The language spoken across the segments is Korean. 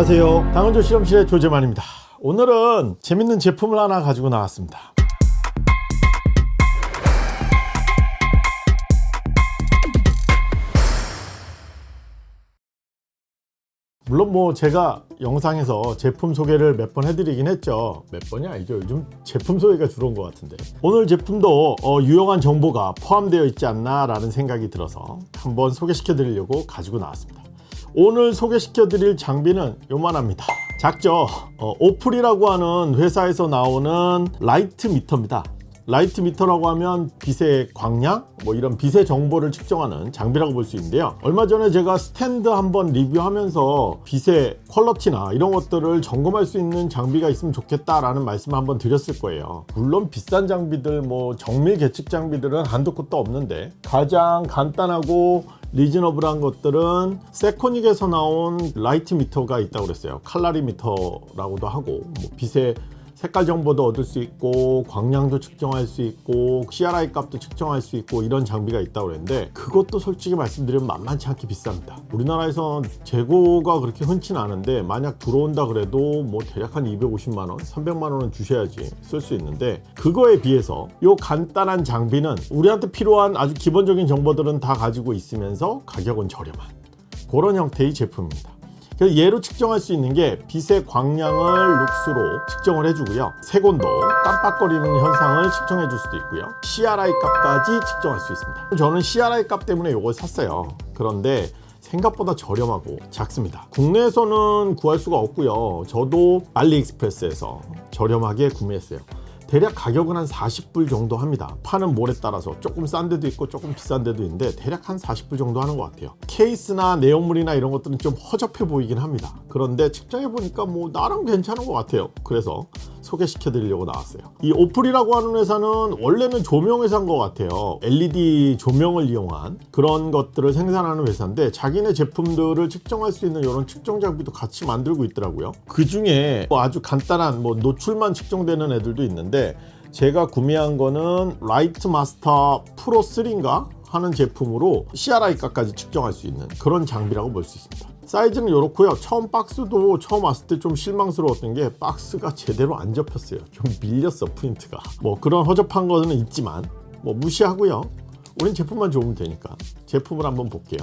안녕하세요. 당원조 실험실의 조재만입니다. 오늘은 재밌는 제품을 하나 가지고 나왔습니다. 물론 뭐 제가 영상에서 제품 소개를 몇 번 해드리긴 했죠. 몇 번이 아니죠. 요즘 제품 소개가 주로인 것 같은데. 오늘 제품도 어, 유용한 정보가 포함되어 있지 않나 라는 생각이 들어서 한번 소개시켜 드리려고 가지고 나왔습니다 오늘 소개시켜 드릴 장비는 요만합니다. 작죠? 어, Opple이라고 하는 회사에서 나오는 light meter입니다. light meter라고 하면 빛의 광량? 뭐 이런 빛의 정보를 측정하는 장비라고 볼 수 있는데요. 얼마 전에 제가 스탠드 한번 리뷰하면서 빛의 quality나 이런 것들을 점검할 수 있는 장비가 있으면 좋겠다라는 말씀을 한번 드렸을 거예요. 물론 비싼 장비들 뭐 정밀 계측 장비들은 한도 끝도 없는데 가장 간단하고 reasonable한 것들은 세코닉에서 나온 light meter가 있다고 그랬어요. 칼라리 미터라고도 하고 뭐 빛의 색깔 정보도 얻을 수 있고 광량도 측정할 수 있고 CRI 값도 측정할 수 있고 이런 장비가 있다고 그랬는데 그것도 솔직히 말씀드리면 만만치 않게 비쌉니다. 우리나라에서 재고가 그렇게 흔치는 않은데 만약 들어온다 그래도 뭐 대략 한 250만원 300만원은 주셔야지 쓸 수 있는데 그거에 비해서 이 간단한 장비는 우리한테 필요한 아주 기본적인 정보들은 다 가지고 있으면서 가격은 저렴한 그런 형태의 제품입니다 얘로 측정할 수 있는 게 빛의 광량을 룩스로 측정을 해주고요. 색온도 깜빡거리는 현상을 측정해 줄 수도 있고요. CRI 값까지 측정할 수 있습니다. 저는 CRI 값 때문에 이걸 샀어요. 그런데 생각보다 저렴하고 작습니다. 국내에서는 구할 수가 없고요. 저도 알리익스프레스에서 저렴하게 구매했어요 대략 가격은 한 40불 정도 합니다. 파는 몰에 따라서 조금 싼 데도 있고 조금 비싼 데도 있는데 대략 한 40불 정도 하는 것 같아요. 케이스나 내용물이나 이런 것들은 좀 허접해 보이긴 합니다. 그런데 측정해 보니까 뭐 나름 괜찮은 것 같아요. 그래서 소개시켜 드리려고 나왔어요. 이 Opple이라고 하는 회사는 원래는 조명 회사인 것 같아요. LED 조명을 이용한 그런 것들을 생산하는 회사인데 자기네 제품들을 측정할 수 있는 이런 측정 장비도 같이 만들고 있더라고요. 그 중에 뭐 아주 간단한 뭐 노출만 측정되는 애들도 있는데 제가 구매한 거는 Light Master Pro 3인가 하는 제품으로 CRI 값까지 측정할 수 있는 그런 장비라고 볼 수 있습니다 사이즈는 이렇고요. 처음 박스도 처음 왔을 때 좀 실망스러웠던 게 박스가 제대로 안 접혔어요. 좀 밀렸어 프린트가. 뭐 그런 허접한 거는 있지만 뭐 무시하고요. 우린 제품만 좋으면 되니까. 제품을 한번 볼게요.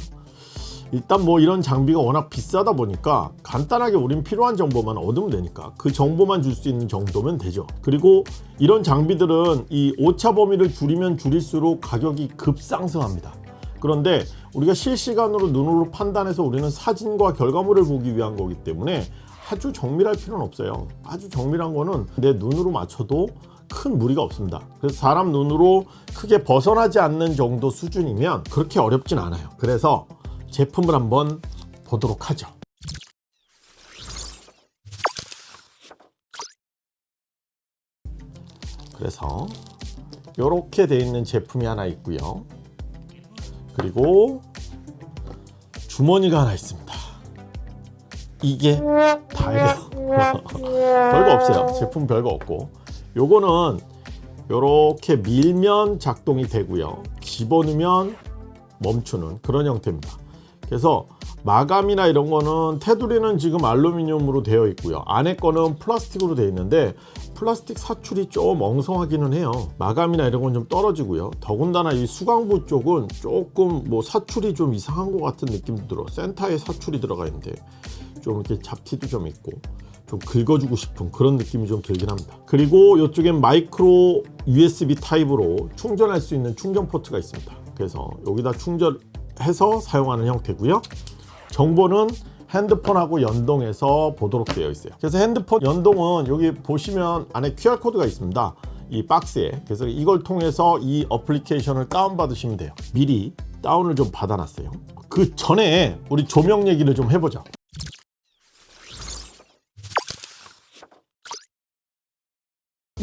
일단 뭐 이런 장비가 워낙 비싸다 보니까 간단하게 우린 필요한 정보만 얻으면 되니까 그 정보만 줄 수 있는 정도면 되죠. 그리고 이런 장비들은 이 오차 범위를 줄이면 줄일수록 가격이 급상승합니다. 그런데 우리가 실시간으로 눈으로 판단해서 우리는 사진과 결과물을 보기 위한 거기 때문에 아주 정밀할 필요는 없어요. 아주 정밀한 거는 내 눈으로 맞춰도 큰 무리가 없습니다. 그래서 사람 눈으로 크게 벗어나지 않는 정도 수준이면 그렇게 어렵진 않아요. 그래서 제품을 한번 보도록 하죠. 그래서 이렇게 되어 있는 제품이 하나 있고요 그리고 주머니가 하나 있습니다. 이게 다예요. 별거 없어요. 제품 별거 없고. 요거는 이렇게 밀면 작동이 되고요. 집어넣으면 멈추는 그런 형태입니다. 그래서 마감이나 이런 거는 테두리는 지금 알루미늄으로 되어 있고요. 안에 거는 플라스틱으로 되어 있는데 플라스틱 사출이 좀 엉성하기는 해요. 마감이나 이런 건 좀 떨어지고요. 더군다나 이 수강부 쪽은 조금 뭐 사출이 좀 이상한 것 같은 느낌도 들어. 센터에 사출이 들어가 있는데 좀 이렇게 잡티도 좀 있고 좀 긁어주고 싶은 그런 느낌이 좀 들긴 합니다. 그리고 이쪽엔 마이크로 USB 타입으로 충전할 수 있는 충전 포트가 있습니다. 그래서 여기다 충전해서 사용하는 형태고요. 정보는 핸드폰하고 연동해서 보도록 되어 있어요. 그래서 핸드폰 연동은 여기 보시면 안에 QR코드가 있습니다. 이 박스에. 그래서 이걸 통해서 이 어플리케이션을 다운 받으시면 돼요. 미리 다운을 좀 받아 놨어요. 그 전에 우리 조명 얘기를 좀 해보자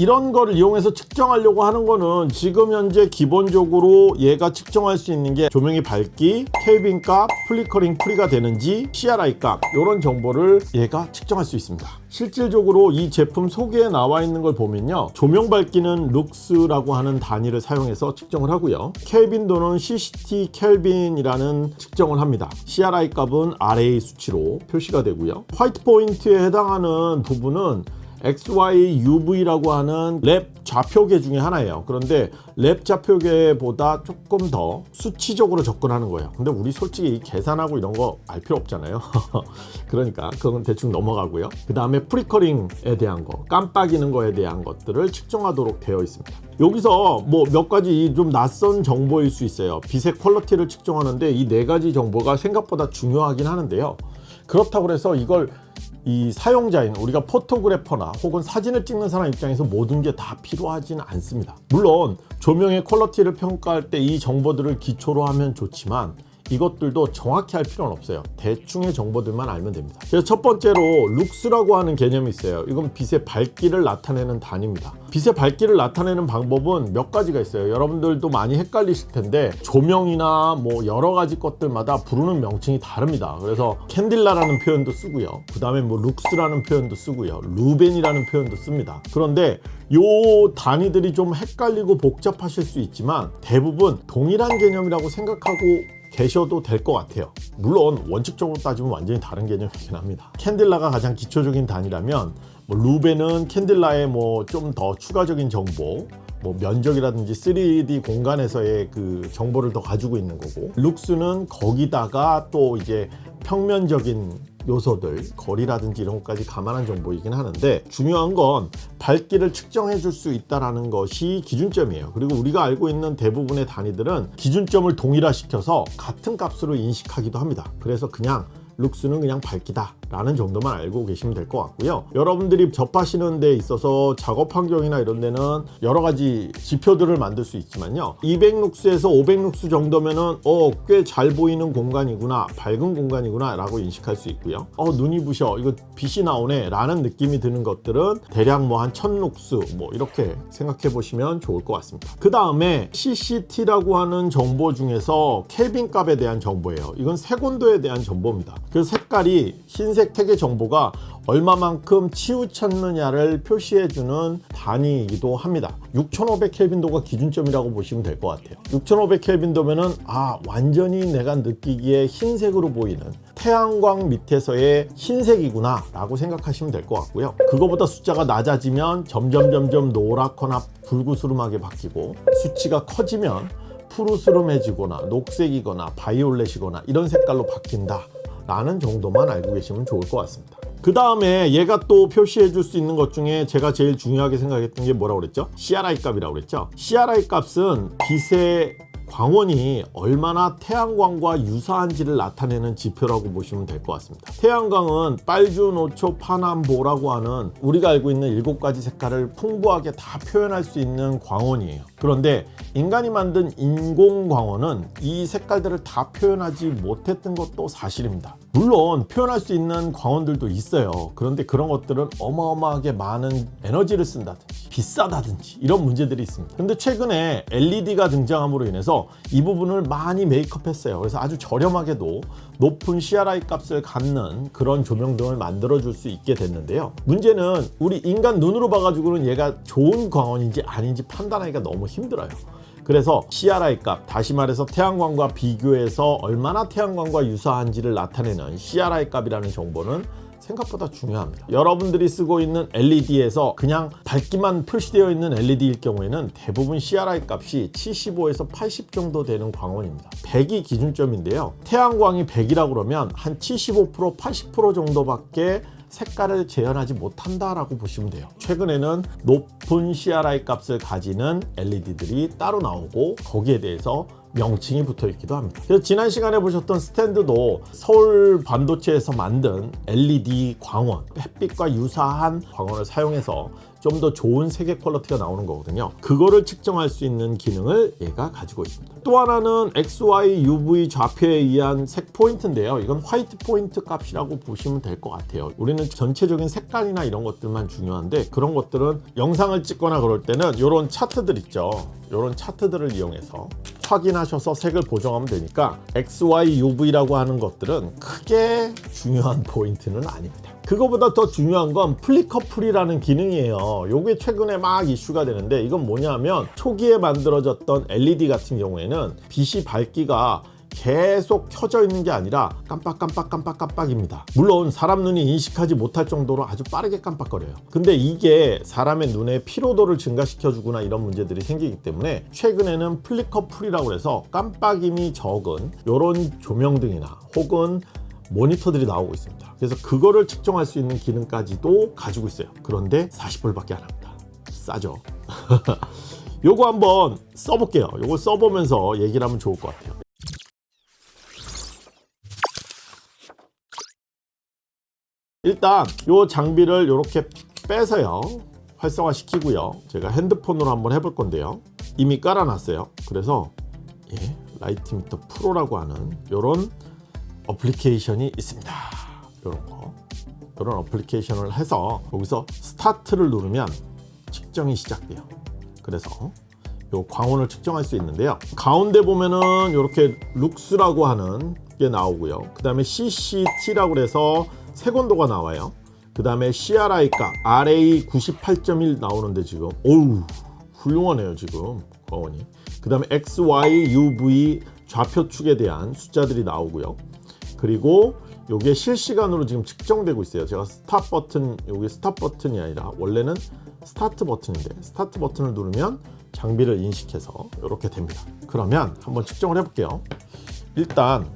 이런 거를 이용해서 측정하려고 하는 거는 지금 현재 기본적으로 얘가 측정할 수 있는 게 조명의 밝기, 켈빈 값, flickering free가 되는지 CRI 값 이런 정보를 얘가 측정할 수 있습니다. 실질적으로 이 제품 소개에 나와 있는 걸 보면요. 조명 밝기는 룩스라고 하는 단위를 사용해서 측정을 하고요. 켈빈도는 CCT 켈빈이라는 측정을 합니다. CRI 값은 RA 수치로 표시가 되고요. white point에 해당하는 부분은 XYUV라고 하는 Lab 좌표계 중에 하나예요. 그런데 Lab 좌표계보다 조금 더 수치적으로 접근하는 거예요. 근데 우리 솔직히 계산하고 이런 거 알 필요 없잖아요. 그러니까 그건 대충 넘어가고요. 그 다음에 flickering에 대한 거, 깜빡이는 거에 대한 것들을 측정하도록 되어 있습니다. 여기서 뭐 몇 가지 좀 낯선 정보일 수 있어요. 빛의 quality를 측정하는데 이 네 가지 정보가 생각보다 중요하긴 하는데요. 그렇다고 해서 이걸 이 사용자인 우리가 photographer나 혹은 사진을 찍는 사람 입장에서 모든 게 다 필요하지는 않습니다. 물론 조명의 quality를 평가할 때 이 정보들을 기초로 하면 좋지만 이것들도 정확히 할 필요는 없어요. 대충의 정보들만 알면 됩니다. 그래서 첫 번째로 룩스라고 하는 개념이 있어요. 이건 빛의 밝기를 나타내는 단위입니다. 빛의 밝기를 나타내는 방법은 몇 가지가 있어요. 여러분들도 많이 헷갈리실 텐데 조명이나 뭐 여러 가지 것들마다 부르는 명칭이 다릅니다. 그래서 칸델라라는 표현도 쓰고요. 그 다음에 뭐 룩스라는 표현도 쓰고요. 루멘이라는 표현도 씁니다. 그런데 요 단위들이 좀 헷갈리고 복잡하실 수 있지만 대부분 동일한 개념이라고 생각하고 계셔도 될 것 같아요. 물론 원칙적으로 따지면 완전히 다른 개념이긴 합니다. 캔딜라가 가장 기초적인 단위라면 뭐 루벤은 캔딜라의 뭐 좀 더 추가적인 정보 뭐 면적이라든지 3D 공간에서의 그 정보를 더 가지고 있는 거고 룩스는 거기다가 또 이제 평면적인 요소들 거리라든지 이런 것까지 감안한 정보이긴 하는데 중요한 건 밝기를 측정해 줄 수 있다는 것이 기준점이에요. 그리고 우리가 알고 있는 대부분의 단위들은 기준점을 동일화시켜서 같은 값으로 인식하기도 합니다. 그래서 그냥 룩스는 그냥 밝기다 라는 정도만 알고 계시면 될 것 같고요. 여러분들이 접하시는 데 있어서 작업 환경이나 이런 데는 여러 가지 지표들을 만들 수 있지만요. 200룩스에서 500룩스 정도면은 어 꽤 잘 보이는 공간이구나 밝은 공간이구나 라고 인식할 수 있고요. 어 눈이 부셔 이거 빛이 나오네 라는 느낌이 드는 것들은 대략 뭐 한 1000룩스 뭐 이렇게 생각해 보시면 좋을 것 같습니다. 그 다음에 CCT라고 하는 정보 중에서 켈빈 값에 대한 정보예요. 이건 색온도에 대한 정보입니다. 그 색깔이 흰색 태계 정보가 얼마만큼 치우쳤느냐를 표시해주는 단위이기도 합니다. 6500 켈빈도가 기준점이라고 보시면 될 것 같아요. 6500 켈빈도면은 아 완전히 내가 느끼기에 흰색으로 보이는 태양광 밑에서의 흰색이구나 라고 생각하시면 될 것 같고요. 그거보다 숫자가 낮아지면 점점 점점 노랗거나 붉으스름하게 바뀌고 수치가 커지면 푸르스름해지거나 녹색이거나 바이올렛이거나 이런 색깔로 바뀐다 라는 정도만 알고 계시면 좋을 것 같습니다 그 다음에 얘가 또 표시해 줄 수 있는 것 중에 제가 제일 중요하게 생각했던 게 뭐라고 그랬죠? CRI 값이라고 그랬죠? CRI 값은 빛의 광원이 얼마나 태양광과 유사한지를 나타내는 지표라고 보시면 될 것 같습니다. 태양광은 빨주, 노초, 파남보라고 하는 우리가 알고 있는 일곱 가지 색깔을 풍부하게 다 표현할 수 있는 광원이에요. 그런데 인간이 만든 인공광원은 이 색깔들을 다 표현하지 못했던 것도 사실입니다 물론 표현할 수 있는 광원들도 있어요. 그런데 그런 것들은 어마어마하게 많은 에너지를 쓴다든지 비싸다든지 이런 문제들이 있습니다. 근데 최근에 LED가 등장함으로 인해서 이 부분을 많이 메이크업 했어요. 그래서 아주 저렴하게도 높은 CRI 값을 갖는 그런 조명등을 만들어 줄 수 있게 됐는데요. 문제는 우리 인간 눈으로 봐가지고는 얘가 좋은 광원인지 아닌지 판단하기가 너무 힘들어요 그래서 CRI 값 다시 말해서 태양광과 비교해서 얼마나 태양광과 유사한지를 나타내는 CRI 값이라는 정보는 생각보다 중요합니다. 여러분들이 쓰고 있는 LED에서 그냥 밝기만 표시되어 있는 LED일 경우에는 대부분 CRI 값이 75에서 80 정도 되는 광원입니다. 100이 기준점인데요. 태양광이 100이라고 그러면 한 75% 80% 정도밖에 색깔을 재현하지 못한다라고 보시면 돼요. 최근에는 높은 CRI 값을 가지는 LED들이 따로 나오고 거기에 대해서 명칭이 붙어 있기도 합니다. 그래서 지난 시간에 보셨던 스탠드도 서울 반도체에서 만든 LED 광원 햇빛과 유사한 광원을 사용해서 좀 더 좋은 색의 quality가 나오는 거거든요. 그거를 측정할 수 있는 기능을 얘가 가지고 있습니다. 또 하나는 XY, UV 좌표에 의한 색 포인트인데요. 이건 white point 값이라고 보시면 될 것 같아요. 우리는 전체적인 색깔이나 이런 것들만 중요한데 그런 것들은 영상을 찍거나 그럴 때는 이런 차트들 있죠. 이런 차트들을 이용해서 확인하셔서 색을 보정하면 되니까 XY, UV라고 하는 것들은 크게 중요한 포인트는 아닙니다. 그거보다 더 중요한 건 flicker free라는 기능이에요. 이게 최근에 막 이슈가 되는데 이건 뭐냐면 초기에 만들어졌던 LED 같은 경우에는 빛이 밝기가 계속 켜져 있는 게 아니라 깜빡깜빡깜빡깜빡입니다. 물론 사람 눈이 인식하지 못할 정도로 아주 빠르게 깜빡거려요. 근데 이게 사람의 눈의 피로도를 증가시켜 주거나 이런 문제들이 생기기 때문에 최근에는 flicker free라고 해서 깜빡임이 적은 이런 조명등이나 혹은 모니터들이 나오고 있습니다. 그래서 그거를 측정할 수 있는 기능까지도 가지고 있어요. 그런데 40불밖에 안 합니다. 싸죠. 요거 한번 써볼게요. 요거 써보면서 얘기를 하면 좋을 것 같아요. 일단 요 장비를 이렇게 빼서요 활성화 시키고요 제가 핸드폰으로 한번 해볼 건데요 이미 깔아놨어요 그래서 예, Light Meter Pro라고 하는 요런 어플리케이션이 있습니다. 요런 거. 요런 어플리케이션을 해서 여기서 스타트를 누르면 측정이 시작돼요. 그래서 요 광원을 측정할 수 있는데요. 가운데 보면은 이렇게 룩스라고 하는 게 나오고요. 그 다음에 CCT라고 해서 색온도가 나와요. 그 다음에 CRI 값 RA 98.1 나오는데 지금 어우 훌륭하네요 지금 광원이. 그 다음에 XY, UV 좌표축에 대한 숫자들이 나오고요 그리고 요게 실시간으로 지금 측정되고 있어요. 제가 스탑 버튼 요게 스탑 버튼이 아니라 원래는 스타트 버튼인데 스타트 버튼을 누르면 장비를 인식해서 이렇게 됩니다. 그러면 한번 측정을 해 볼게요. 일단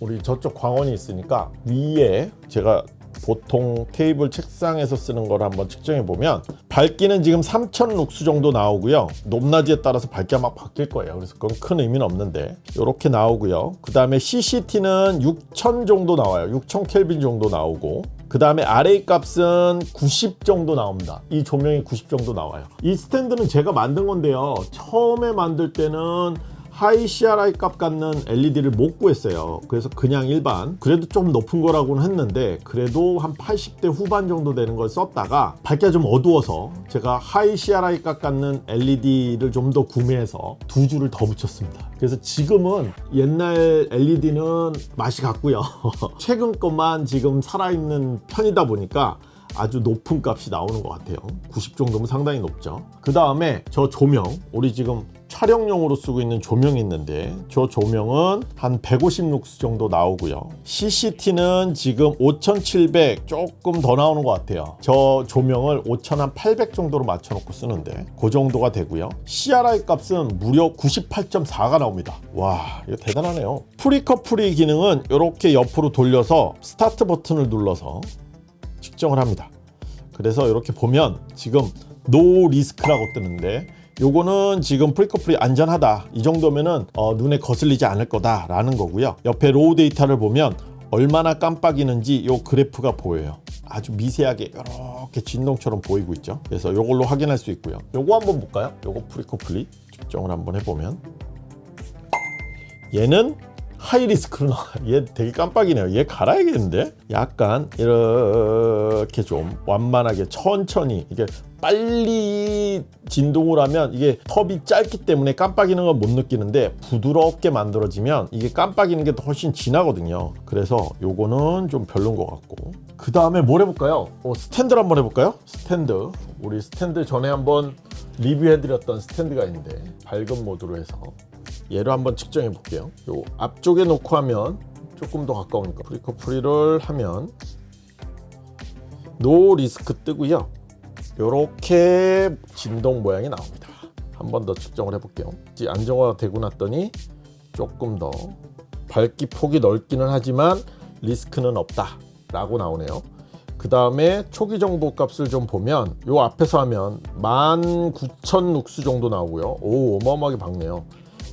우리 저쪽 광원이 있으니까 위에 제가 보통 테이블 책상에서 쓰는 걸 한번 측정해 보면 밝기는 지금 3000 룩스 정도 나오고요. 높낮이에 따라서 밝기가 막 바뀔 거예요. 그래서 그건 큰 의미는 없는데 이렇게 나오고요. 그 다음에 CCT는 6000 정도 나와요. 6000 켈빈 정도 나오고 그 다음에 RA 값은 90 정도 나옵니다. 이 조명이 90 정도 나와요. 이 스탠드는 제가 만든 건데요. 처음에 만들 때는 high CRI 값 갖는 LED를 못 구했어요. 그래서 그냥 일반. 그래도 좀 높은 거라고는 했는데 그래도 한 80대 후반 정도 되는 걸 썼다가 밝기가 좀 어두워서 제가 high CRI 값 갖는 LED를 좀 더 구매해서 두 줄을 더 붙였습니다. 그래서 지금은 옛날 LED는 맛이 갔고요. 최근 것만 지금 살아있는 편이다 보니까 아주 높은 값이 나오는 것 같아요. 90 정도면 상당히 높죠. 그 다음에 저 조명 우리 지금 촬영용으로 쓰고 있는 조명이 있는데 저 조명은 한 150 룩스 정도 나오고요. CCT는 지금 5700 조금 더 나오는 것 같아요. 저 조명을 5800 정도로 맞춰 놓고 쓰는데 그 정도가 되고요. CRI 값은 무려 98.4가 나옵니다. 와 이거 대단하네요. flicker free 기능은 이렇게 옆으로 돌려서 스타트 버튼을 눌러서 측정을 합니다. 그래서 이렇게 보면 지금 no risk라고 뜨는데 요거는 지금 flicker free 안전하다. 이 정도면은 어, 눈에 거슬리지 않을 거다 라는 거고요. 옆에 raw data를 보면 얼마나 깜빡이는지 요 그래프가 보여요. 아주 미세하게 이렇게 진동처럼 보이고 있죠. 그래서 요걸로 확인할 수 있고요. 요거 한번 볼까요? 요거 flicker free 측정을 한번 해보면 얘는 high risk로 나와 얘 되게 깜빡이네요. 얘 갈아야겠는데? 약간 이렇게 좀 완만하게 천천히 이게 빨리 진동을 하면 이게 텀이 짧기 때문에 깜빡이는 걸 못 느끼는데 부드럽게 만들어지면 이게 깜빡이는 게 훨씬 진하거든요. 그래서 요거는 좀 별론 것 같고. 그 다음에 뭘 해볼까요? 어, 스탠드를 한번 해볼까요? 스탠드. 우리 스탠드 전에 한번 리뷰해드렸던 스탠드가 있는데 밝은 모드로 해서 얘를 한번 측정해 볼게요. 요 앞쪽에 놓고 하면 조금 더 가까우니까 flicker free를 하면 no risk 뜨고요. 이렇게 진동 모양이 나옵니다. 한 번 더 측정을 해 볼게요. 안정화가 되고 났더니 조금 더 밝기 폭이 넓기는 하지만 리스크는 없다 라고 나오네요. 그 다음에 초기 정보 값을 좀 보면 요 앞에서 하면 19,000 룩스 정도 나오고요. 오 어마어마하게 밝네요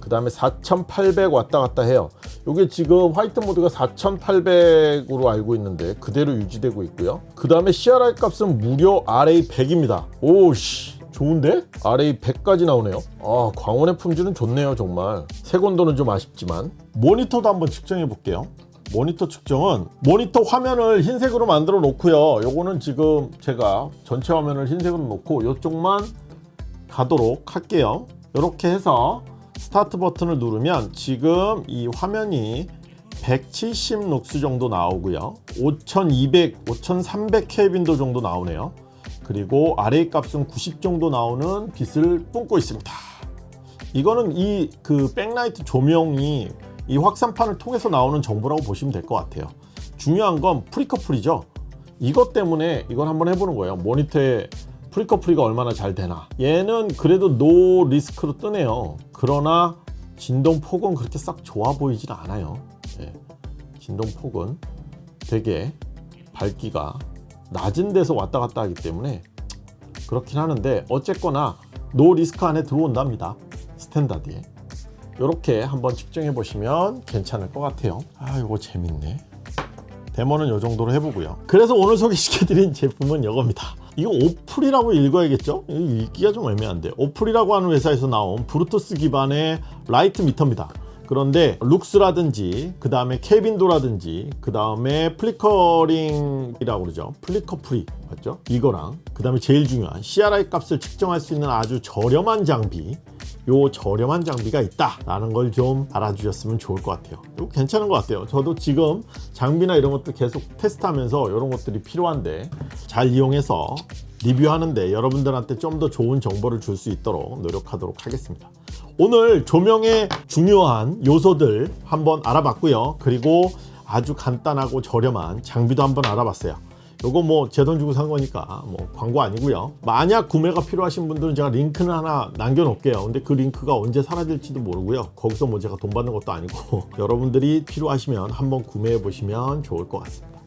그 다음에 4800 왔다 갔다 해요 이게 지금 화이트 모드가 4800으로 알고 있는데 그대로 유지되고 있고요. 그 다음에 CRI 값은 무려 RA 100입니다. 오씨 좋은데? RA 100까지 나오네요. 아 광원의 품질은 좋네요 정말. 색온도는 좀 아쉽지만 모니터도 한번 측정해 볼게요. 모니터 측정은 모니터 화면을 흰색으로 만들어 놓고요. 요거는 지금 제가 전체 화면을 흰색으로 놓고 이쪽만 가도록 할게요. 이렇게 해서 스타트 버튼을 누르면 지금 이 화면이 170 룩스 정도 나오고요. 5200, 5300 켈빈도 정도 나오네요. 그리고 RA 값은 90 정도 나오는 빛을 뿜고 있습니다. 이거는 이 그 백라이트 조명이 이 확산판을 통해서 나오는 정보라고 보시면 될 것 같아요. 중요한 건 flicker free죠. 이것 때문에 이걸 한번 해보는 거예요. 모니터에 flicker free가 얼마나 잘 되나. 얘는 그래도 no risk로 뜨네요. 그러나 진동 폭은 그렇게 썩 좋아 보이질 않아요. 예. 진동 폭은 되게 밝기가 낮은 데서 왔다 갔다 하기 때문에 그렇긴 하는데 어쨌거나 no risk 안에 들어온답니다. 스탠다드에. 이렇게 한번 측정해 보시면 괜찮을 것 같아요. 아, 이거 재밌네. 데모는 이 정도로 해보고요. 그래서 오늘 소개시켜드린 제품은 이겁니다. 이거 오플이라고 읽어야겠죠? 읽기가 좀 애매한데 오플이라고 하는 회사에서 나온 블루투스 기반의 light meter입니다. 그런데 룩스라든지 그 다음에 켈빈도라든지 그 다음에 flickering이라고 그러죠 flicker free 맞죠 이거랑 그 다음에 제일 중요한 CRI 값을 측정할 수 있는 아주 저렴한 장비 요 저렴한 장비가 있다라는 걸 좀 알아주셨으면 좋을 것 같아요. 이거 괜찮은 것 같아요. 저도 지금 장비나 이런 것들 계속 테스트하면서 이런 것들이 필요한데 잘 이용해서 리뷰하는데 여러분들한테 좀 더 좋은 정보를 줄 수 있도록 노력하도록 하겠습니다. 오늘 조명의 중요한 요소들 한번 알아봤고요. 그리고 아주 간단하고 저렴한 장비도 한번 알아봤어요. 요거 뭐 제 돈 주고 산 거니까 뭐 광고 아니고요. 만약 구매가 필요하신 분들은 제가 링크는 하나 남겨 놓을게요. 근데 그 링크가 언제 사라질지도 모르고요. 거기서 뭐 제가 돈 받는 것도 아니고 여러분들이 필요하시면 한번 구매해 보시면 좋을 것 같습니다.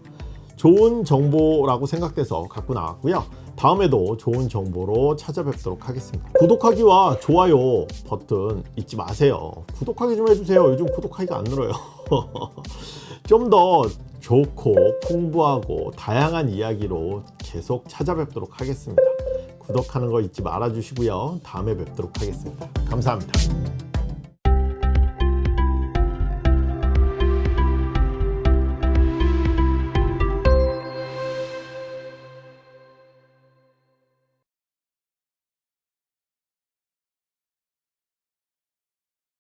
좋은 정보라고 생각돼서 갖고 나왔고요. 다음에도 좋은 정보로 찾아뵙도록 하겠습니다. 구독하기와 좋아요 버튼 잊지 마세요. 구독하기 좀 해주세요. 요즘 구독하기가 안 늘어요. 좀 더 좋고 풍부하고 다양한 이야기로 계속 찾아뵙도록 하겠습니다. 구독하는 거 잊지 말아 주시고요. 다음에 뵙도록 하겠습니다. 감사합니다.